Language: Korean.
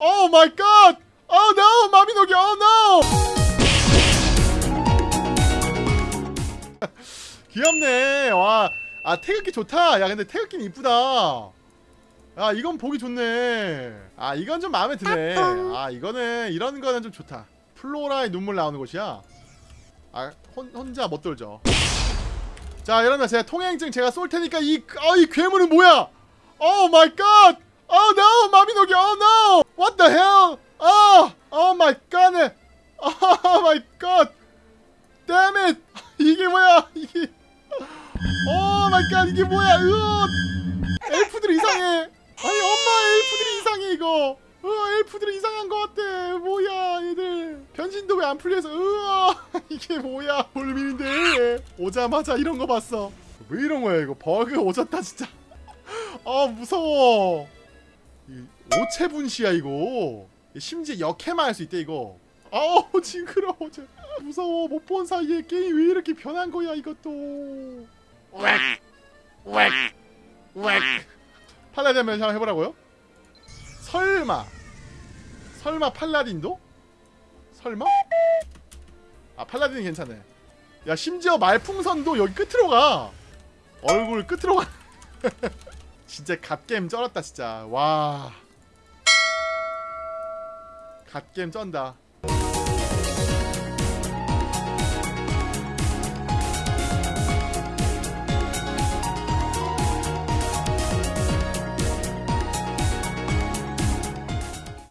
Oh my god! Oh no! 마비노기 oh no! 귀엽네. 와. 아, 태극기 좋다. 야, 근데 태극기는 이쁘다. 아, 이건 보기 좋네. 아, 이건 좀 마음에 드네. 아, 이거는 이런 거는 좀 좋다. 플로라의 눈물 나오는 곳이야. 아, 혼, 혼자 못 돌죠. 자, 여러분 제가 통행증 제가 쏠 테니까 이, 어, 이 괴물은 뭐야? Oh my god! Oh no! 마비노기 oh no! What the hell? Oh! Oh my god! Oh my god! Damn it! 이게 뭐야? 이게 Oh my god! 이게 뭐야? 으어! 엘프들 이상해. 아니 엄마 엘프들이 이상해 이거. 으 엘프들이 이상한 것 같아. 뭐야 얘들. 변신도 왜 안 풀려서 으아 이게 뭐야 볼민인데 오자마자 이런 거 봤어. 왜 이런 거야 이거 버그 오졌다 진짜. 아 무서워. 이 오체분시야 이거. 심지어 역해만 할 수 있대 이거. 아우 징그러워. 쟤. 무서워 못 본 사이에 게임 왜 이렇게 변한 거야 이것도. 팔라딘 한번 해보라고요? 설마 설마 팔라딘도? 설마? 아 팔라딘은 괜찮네 야 심지어 말풍선도 여기 끝으로 가 얼굴 끝으로 가 진짜 갓겜 쩔었다 진짜. 와. 갓겜 쩐다